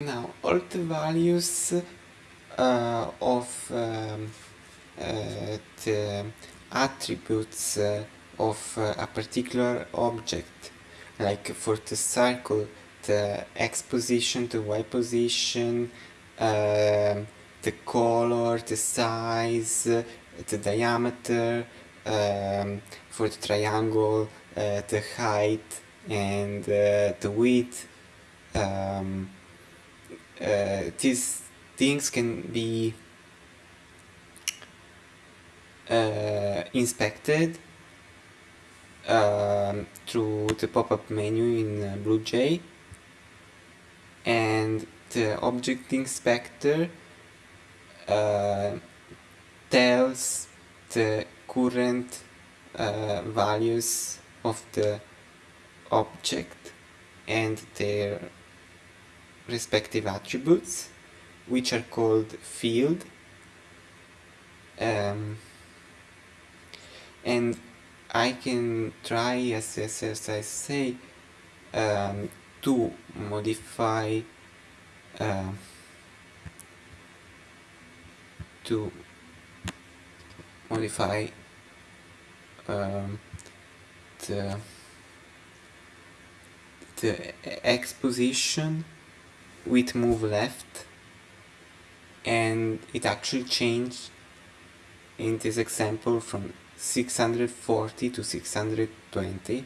Now, all the values uh, of um, uh, the attributes uh, of uh, a particular object, like for the circle, the x position, the y position, um, the color, the size, the diameter, um, for the triangle, uh, the height and uh, the width. Um, uh, these things can be uh, inspected um, through the pop-up menu in uh, BlueJ and the object inspector uh, tells the current uh, values of the object and their respective attributes which are called field um, and I can try as, as, I say um, to modify uh, to modify um, the the x position with move left and it actually changed in this example from 640 to 620